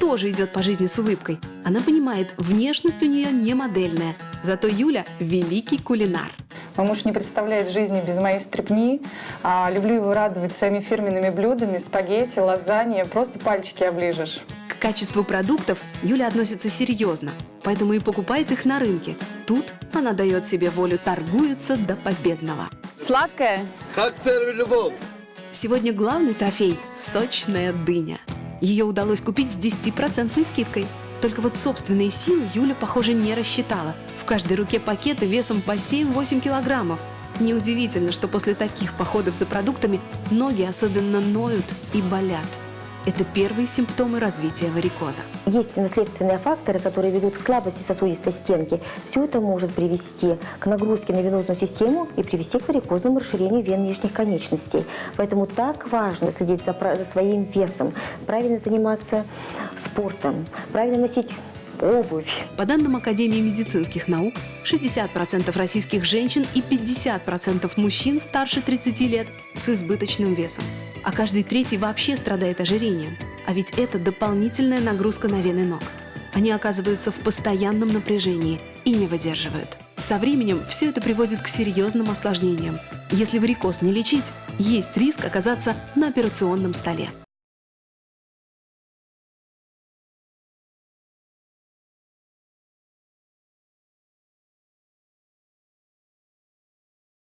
Тоже идет по жизни с улыбкой. Она понимает, внешность у нее не модельная, зато Юля – великий кулинар. Мой муж не представляет жизни без моей стрепни. А, люблю его радовать своими фирменными блюдами, спагетти, лазанья. Просто пальчики оближешь. К качеству продуктов Юля относится серьезно, поэтому и покупает их на рынке. Тут она дает себе волю, торгуется до победного. Сладкое? Как первая любовь. Сегодня главный трофей – сочная дыня. Ее удалось купить с 10% скидкой. Только вот собственные силы Юля, похоже, не рассчитала. В каждой руке пакеты весом по 7-8 килограммов. Неудивительно, что после таких походов за продуктами ноги особенно ноют и болят. Это первые симптомы развития варикоза. Есть наследственные факторы, которые ведут к слабости сосудистой стенки. Все это может привести к нагрузке на венозную систему и привести к варикозному расширению вен нижних конечностей. Поэтому так важно следить за, за своим весом, правильно заниматься спортом, правильно носить обувь. По данным Академии медицинских наук, 60% российских женщин и 50% мужчин старше 30 лет с избыточным весом. А каждый третий вообще страдает ожирением. А ведь это дополнительная нагрузка на вены ног. Они оказываются в постоянном напряжении и не выдерживают. Со временем все это приводит к серьезным осложнениям. Если варикоз не лечить, есть риск оказаться на операционном столе.